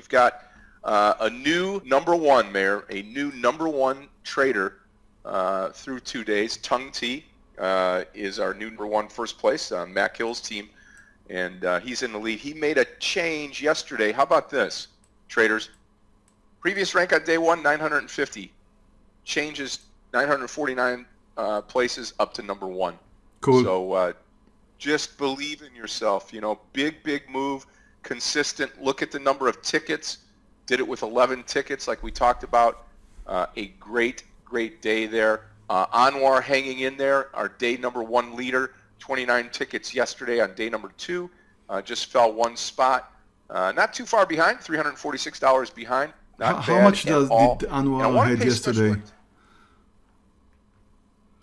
we've got uh, a new number one, Meir, a new number one trader uh, through two days. Tung T uh, is our new number one first place on Mac Hill's team, and uh, he's in the lead. He made a change yesterday. How about this, traders? Previous rank on day one, 950. Changes 949 uh, places up to number one. Cool. So uh, just believe in yourself. You know, big, big move, consistent, look at the number of tickets, did it with 11 tickets like we talked about. Uh, a great, great day there. Uh, Anwar hanging in there, our day number one leader, 29 tickets yesterday on day number two, uh, just fell one spot. Uh, not too far behind, $346 behind. Not how, how much does, all. did Anwar had yesterday?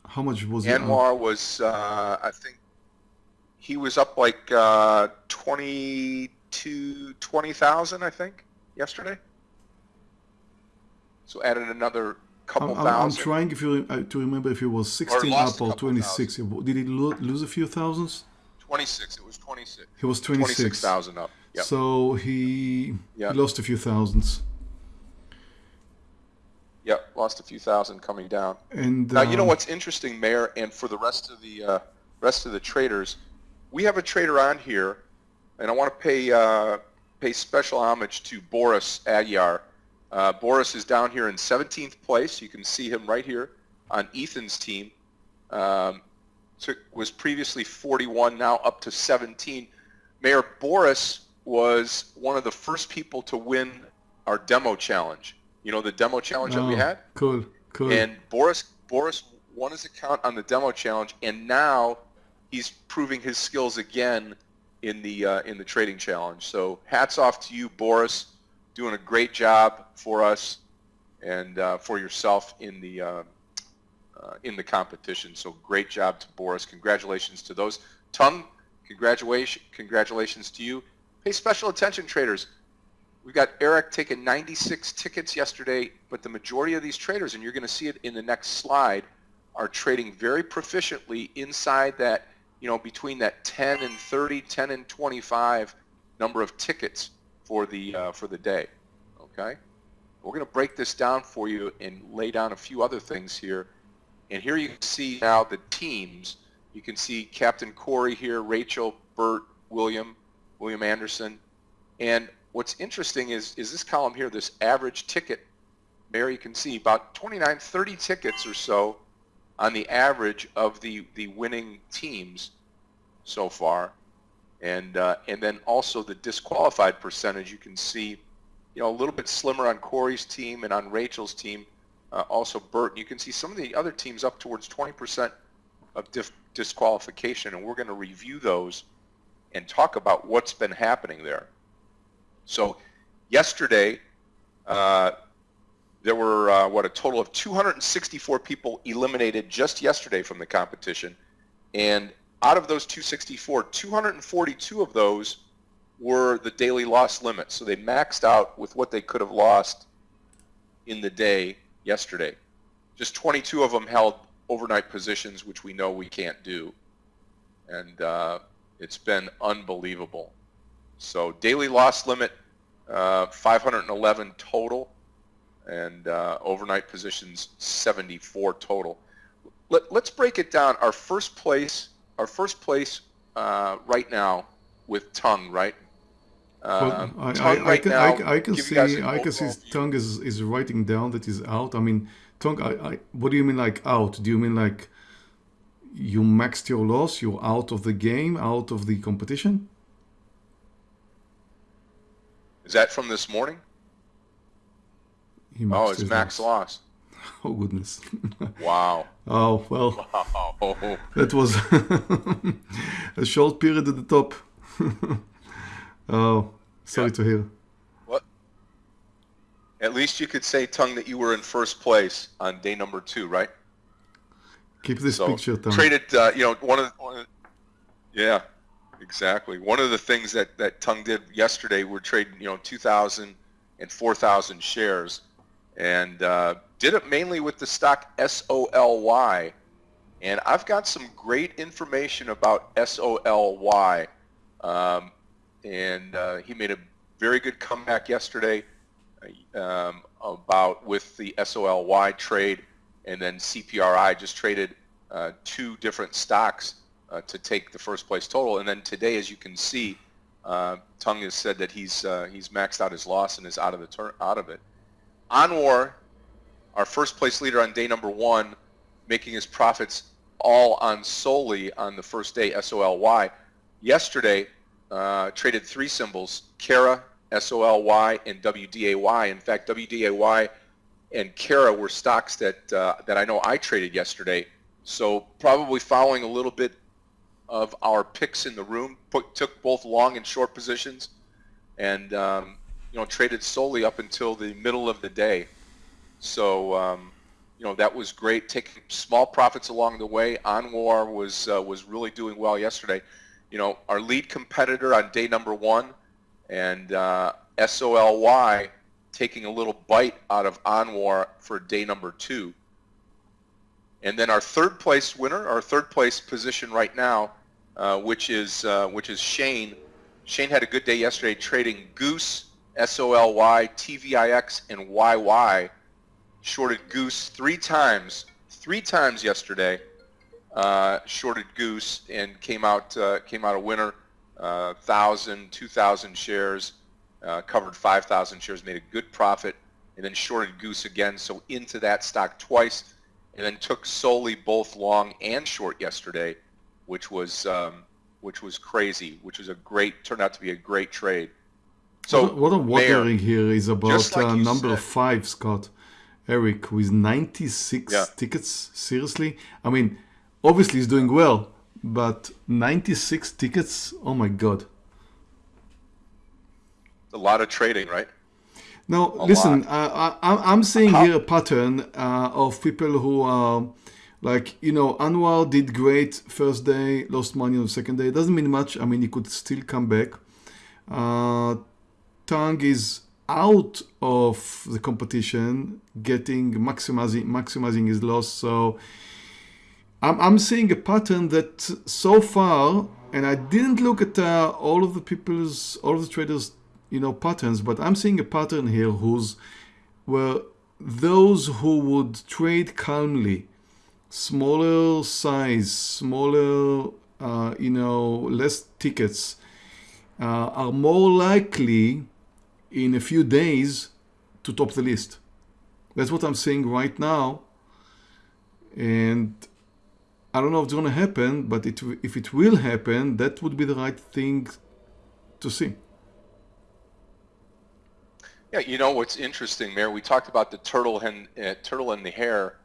How much was Anwar was, uh, I think, he was up like uh, 20 to 20,000, I think, yesterday. So added another couple I'm, thousand. I'm trying if you, uh, to remember if it was 16 or up or 26. Thousand. Did it lo lose a few thousands? 26. It was 26. He was 26,000 26, up. Yep. So he yep. lost a few thousands. Yep, lost a few thousand coming down. And now you know um, what's interesting, Meir, and for the rest of the uh, rest of the traders, we have a trader on here and I want to pay uh, pay special homage to Boris Adyar. Uh, Boris is down here in 17th place. You can see him right here on Ethan's team. Um, took, was previously 41, now up to 17. Meir Boris was one of the first people to win our demo challenge. You know the demo challenge that we oh, had. Cool, cool. And Boris Boris won his account on the demo challenge, and now he's proving his skills again in the uh, in the trading challenge. So hats off to you, Boris, doing a great job for us and uh, for yourself in the uh, uh, in the competition. So great job to Boris. Congratulations to those. Tung, congratulations congratulations to you. Pay special attention, traders. We got Eric taking 96 tickets yesterday, but the majority of these traders, and you're going to see it in the next slide, are trading very proficiently inside that, you know, between that 10 and 30, 10 and 25 number of tickets for the uh, for the day. Okay, we're going to break this down for you and lay down a few other things here. And here you can see now the teams. You can see Captain Corey here, Rachel, Bert, William, William Anderson, and what's interesting is, is this column here, this average ticket, there you can see about 29, 30 tickets or so on the average of the, the winning teams so far. And, uh, and then also the disqualified percentage, you can see, you know, a little bit slimmer on Corey's team and on Rachel's team, uh, also Bert. You can see some of the other teams up towards 20% of disqualification, and we're going to review those and talk about what's been happening there. So yesterday, uh, there were, uh, what, a total of 264 people eliminated just yesterday from the competition. And out of those 264, 242 of those were the daily loss limit. So they maxed out with what they could have lost in the day yesterday. Just 22 of them held overnight positions, which we know we can't do. And uh, it's been unbelievable. So daily loss limit, uh, 511 total, and uh, overnight positions 74 total. Let, let's break it down. Our first place, our first place uh, right now with Tung, right? Well, Um, I, Tung I, I can now, I, I can give you guys see I can see Tung is, is writing down that he's out. I mean, Tung. I, I what do you mean like out? Do you mean like you maxed your loss? You're out of the game, out of the competition? Is that from this morning? He Oh, it's max loss. loss. Oh goodness. Wow. oh well, Wow. that was a short period at the top. oh, sorry Yeah. to hear. What? At least you could say, Tung, that you were in first place on day number two, right? Keep this So picture, Tom. traded, uh, you know, one of, the, one of the- yeah, exactly. One of the things that that Tung did yesterday, we're trading, you know, 2,000 and 4,000 shares, and uh, did it mainly with the stock SOLY. And I've got some great information about SOLY, um, and uh, he made a very good comeback yesterday um, about with the SOLY trade, and then CPRI just traded uh, two different stocks uh, to take the first place total. And then today, as you can see, uh, Tung has said that he's uh, he's maxed out his loss and is out of the out of it. Anwar, our first place leader on day number one, making his profits all on solely on the first day SOLY. Yesterday, uh, traded three symbols: Kara, SOLY, and WDAY. In fact, WDAY and Kara were stocks that uh, that I know I traded yesterday. So probably following a little bit of our picks in the room, put, took both long and short positions, and um, you know traded solely up until the middle of the day. So um, you know that was great. Taking small profits along the way. Anwar was uh, was really doing well yesterday. You know our lead competitor on day number one, and uh, SOLY taking a little bite out of Anwar for day number two. And then our third place winner, our third place position right now, uh, which is uh, which is Shane. Shane had a good day yesterday trading Goose, SOLY, TVIX, and YY. Shorted Goose three times, three times yesterday. Uh, shorted Goose and came out uh, came out a winner. Uh, 1,000, 2,000 shares, uh, covered 5,000 shares, made a good profit, and then shorted Goose again. So into that stock twice and then took SOLY both long and short yesterday, which was um, which was crazy, which was a great turned out to be a great trade. So what, I'm wondering here is about like uh, number said, five, Scott, Eric, with 96 Yeah. tickets. Seriously, I mean, obviously he's doing well, but 96 tickets. Oh my God. a lot of trading, right? Now, A listen, uh, I, I'm seeing How- here a pattern uh, of people who are like, you know, Anwar did great first day, lost money on the second day. It doesn't mean much. I mean, he could still come back. Uh, Tung is out of the competition, getting maximizing maximizing his loss. So I'm, I'm seeing a pattern that so far, and I didn't look at uh, all of the people's, all of the traders, you know, patterns, but I'm seeing a pattern here who's where those who would trade calmly, smaller size, smaller, uh, you know, less tickets, uh, are more likely in a few days to top the list. That's what I'm seeing right now. And I don't know if it's going to happen, but it, if it will happen, that would be the right thing to see. Yeah, you know what's interesting, Meir? We talked about the turtle and uh, turtle and the hare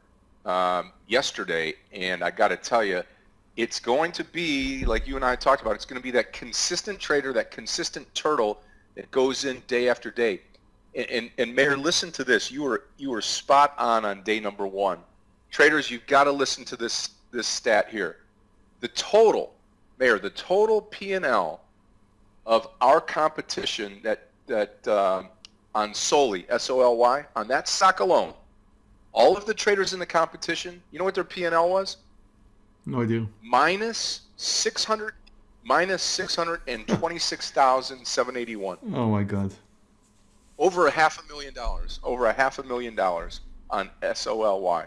um, yesterday, and I got to tell you, it's going to be like you and I talked about. It's going to be that consistent trader, that consistent turtle that goes in day after day. And, and, and Meir, listen to this. You were you were spot on on day number one. Traders, you've got to listen to this this stat here. The total, Meir, the total P and L of our competition that that um, on Soli S O L Y on that stock alone, all of the traders in the competition, you know what their P and L was? No idea. Minus six hundred, minus six hundred and twenty-six thousand seven eighty-one. Oh my God. Over a half a million dollars. Over a half a million dollars on S O L Y.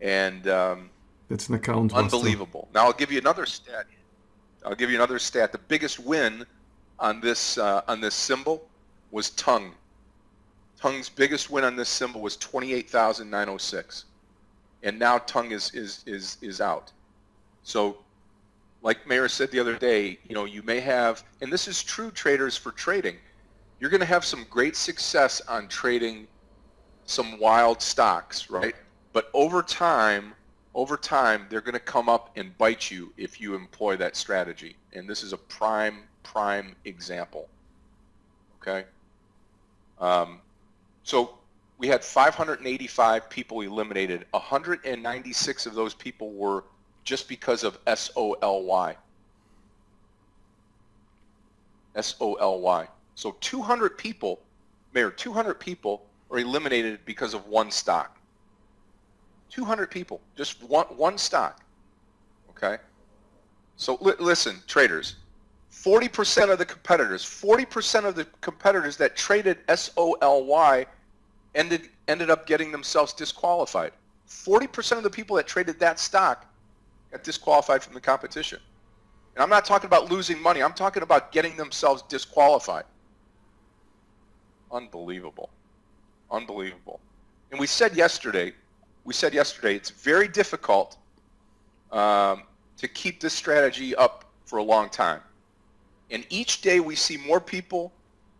And um, That's an account. Unbelievable. Now I'll give you another stat. I'll give you another stat. The biggest win on this uh, on this symbol was Tung. Tung's biggest win on this symbol was twenty-eight thousand nine hundred six, and now Tung is is is is out. So, like Meir said the other day, you know, you may have, and this is true traders for trading. You're going to have some great success on trading some wild stocks, right? But over time, over time, they're going to come up and bite you if you employ that strategy. And this is a prime, prime example. Okay? Um, so we had 585 people eliminated. 196 of those people were just because of SOLY. S-O-L-Y. So 200 people, Meir, 200 people are eliminated because of one stock. 200 people, just one, one stock. Okay? So li- listen, traders, 40% of the competitors, 40% of the competitors that traded SOLY ended, ended up getting themselves disqualified. 40% of the people that traded that stock got disqualified from the competition. And I'm not talking about losing money. I'm talking about getting themselves disqualified. Unbelievable. Unbelievable. And we said yesterday, we said yesterday, it's very difficult um, to keep this strategy up for a long time. And each day we see more people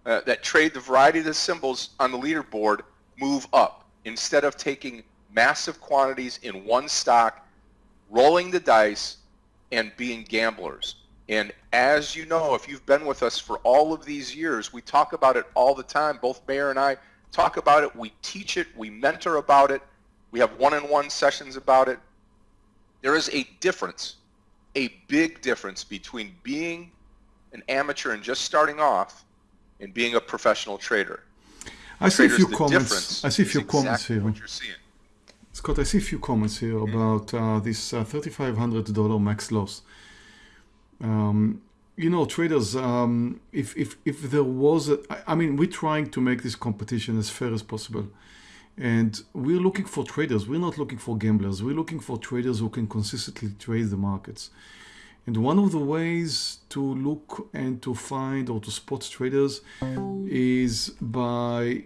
uh, that trade the variety of the symbols on the leaderboard move up instead of taking massive quantities in one stock, rolling the dice, and being gamblers. And as you know, if you've been with us for all of these years, we talk about it all the time. Both Meir and I talk about it. We teach it. We mentor about it. We have one-on-one sessions about it. There is a difference, a big difference between being an amateur and just starting off and being a professional trader. I see a few comments. I see a few comments exactly here. What you're seeing. Scott, I see a few comments here about uh, this uh, $3,500 max loss. Um, you know, traders, um, if, if, if there was, a, I mean, we're trying to make this competition as fair as possible. And we're looking for traders. We're not looking for gamblers. We're looking for traders who can consistently trade the markets. And one of the ways to look and to find or to spot traders is by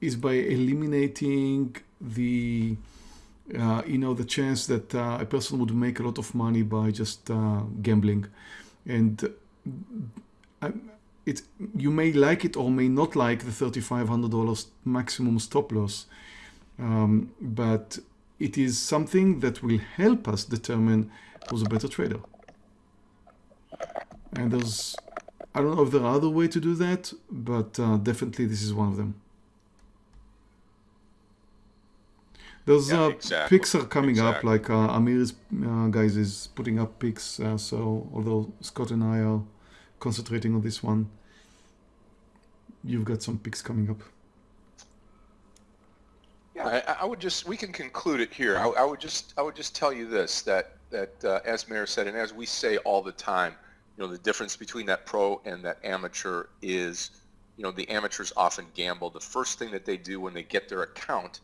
is by eliminating the uh, you know the chance that uh, a person would make a lot of money by just uh, gambling. And uh, it you may like it or may not like the $3500 maximum stop loss. Um, but it is something that will help us determine who's a better trader. And there's I don't know if there are other way to do that but uh, definitely this is one of them Those Yeah, uh, exactly, pics are coming up, like uh, Amir's uh, guys is putting up pics. Uh, so although Scott and I are concentrating on this one, you've got some pics coming up. Yeah, I, I would just we can conclude it here. I, I would just I would just tell you this that that uh, as Meir said and as we say all the time, you know the difference between that pro and that amateur is, you know the amateurs often gamble. The first thing that they do when they get their account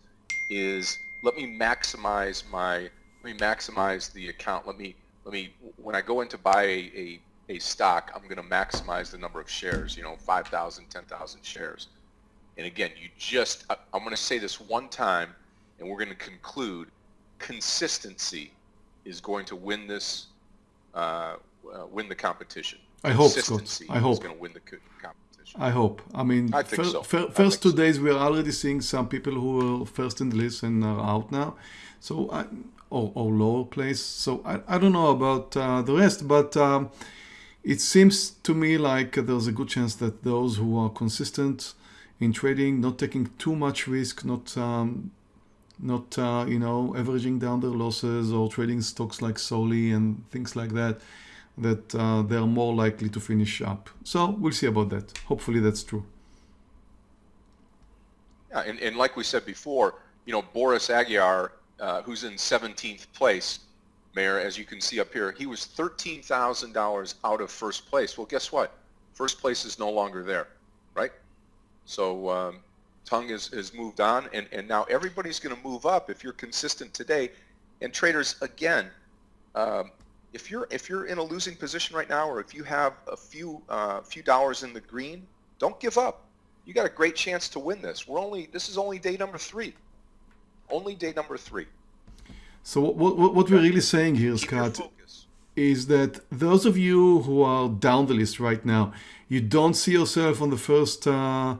is let me maximize my let me maximize the account. Let me let me when I go in to buy a, a, a stock, I'm going to maximize the number of shares. You know, 5,000, 10,000 shares. And again, you just, I- I'm going to say this one time, and we're going to conclude, consistency is going to win this, uh, uh, win the competition. I hope, Scott. Consistency I hope. is going to win the competition. I hope. I mean, I think fir- so. fir- first think two so. days we are already seeing some people who were first in the list and are out now, so I, or, or lower place. So I, I don't know about uh, the rest, but um, it seems to me like there's a good chance that those who are consistent in trading, not taking too much risk, not um, not uh, you know averaging down their losses or trading stocks like Soli and things like that, that uh, they are more likely to finish up. So we'll see about that. Hopefully that's true. Yeah, and, and like we said before, you know, Boris Aguiar, uh, who's in 17th place, Meir, as you can see up here, he was $13,000 out of first place. Well, guess what? First place is no longer there, right? So um, Tung has, has moved on, and, and now everybody's going to move up if you're consistent today. And traders, again, um, if you're if you're in a losing position right now, or if you have a few uh, few dollars in the green, don't give up. You got a great chance to win this. We're only this is only day number three. Only day number three. So what, what, what we're really saying here, Keep Scott, is that those of you who are down the list right now, you don't see yourself on the first uh,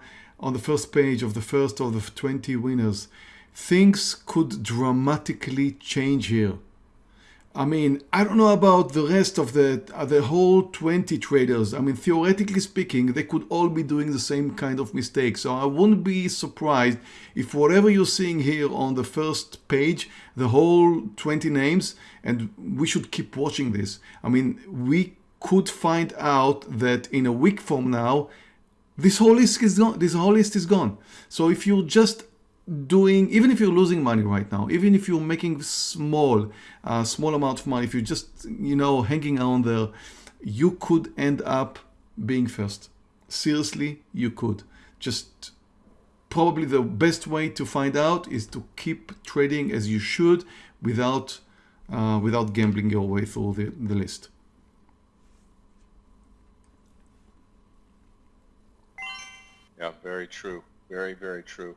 on the first page of the first of the 20 winners. Things could dramatically change here. I mean, I don't know about the rest of the uh, the whole 20 traders. I mean, theoretically speaking, they could all be doing the same kind of mistake. So I wouldn't be surprised if whatever you're seeing here on the first page, the whole 20 names, and we should keep watching this. I mean, we could find out that in a week from now, this whole list is gone. This whole list is gone. So if you're just doing, even if you're losing money right now, even if you're making small, uh, small amount of money, if you're just, you know, hanging on there, you could end up being first. Seriously, you could. Just probably the best way to find out is to keep trading as you should without uh, without gambling your way through the, the list. Yeah, very true. Very, very true.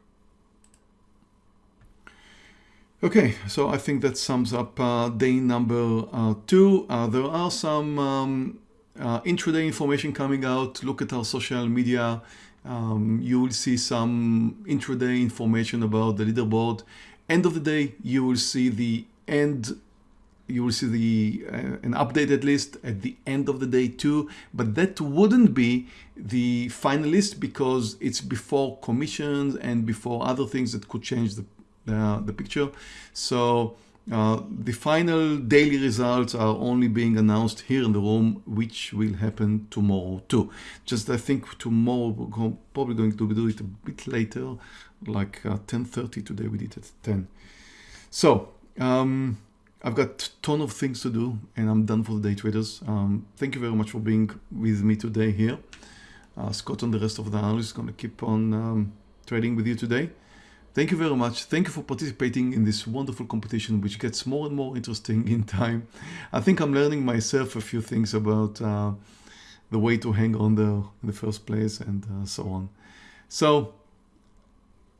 Okay, so I think that sums up uh, day number uh, two. Uh, there are some um, uh, intraday information coming out. Look at our social media. Um, you will see some intraday information about the leaderboard. End of the day, you will see the end you will see the uh, an updated list at the end of the day too but that wouldn't be the final list because it's before commissions and before other things that could change the the picture so uh, the final daily results are only being announced here in the room, which will happen tomorrow too. Just I think tomorrow we're probably going to do it a bit later, like 10.30 uh, today we did at 10. So, um, I've got a ton of things to do and I'm done for the day traders. Um, thank you very much for being with me today here. Uh, Scott and the rest of the analysts going to keep on um, trading with you today. Thank you very much. Thank you for participating in this wonderful competition, which gets more and more interesting in time. I think I'm learning myself a few things about uh, the way to hang on there in the first place and uh, so on. So,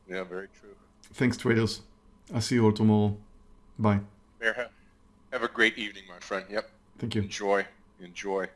yeah, very true. Thanks, traders. I'll see you all tomorrow. Bye. Have a great evening, my friend. Yep. Thank you. Enjoy. Enjoy.